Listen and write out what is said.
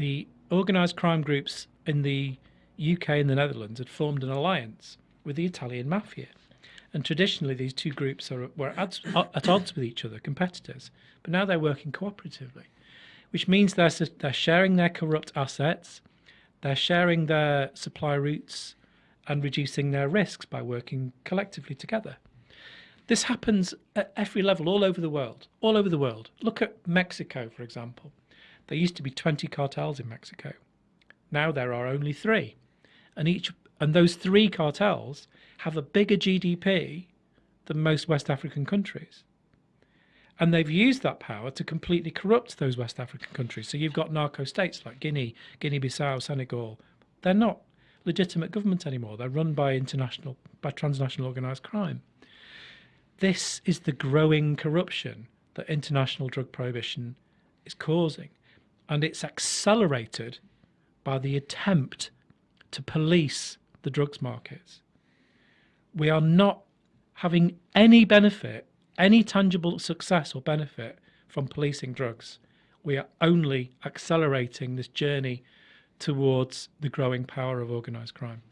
the organised crime groups in the UK and the Netherlands had formed an alliance with the Italian mafia. And traditionally, these two groups are, were at, at odds with each other, competitors. But now they're working cooperatively, which means they're, they're sharing their corrupt assets, they're sharing their supply routes, and reducing their risks by working collectively together. This happens at every level all over the world, all over the world. Look at Mexico, for example. There used to be 20 cartels in Mexico. Now there are only three. And each and those three cartels have a bigger GDP than most West African countries. And they've used that power to completely corrupt those West African countries. So you've got narco states like Guinea, Guinea-Bissau, Senegal. They're not legitimate government anymore. They're run by international, by transnational organized crime. This is the growing corruption that international drug prohibition is causing. And it's accelerated by the attempt to police the drugs markets. We are not having any benefit, any tangible success or benefit from policing drugs. We are only accelerating this journey towards the growing power of organised crime.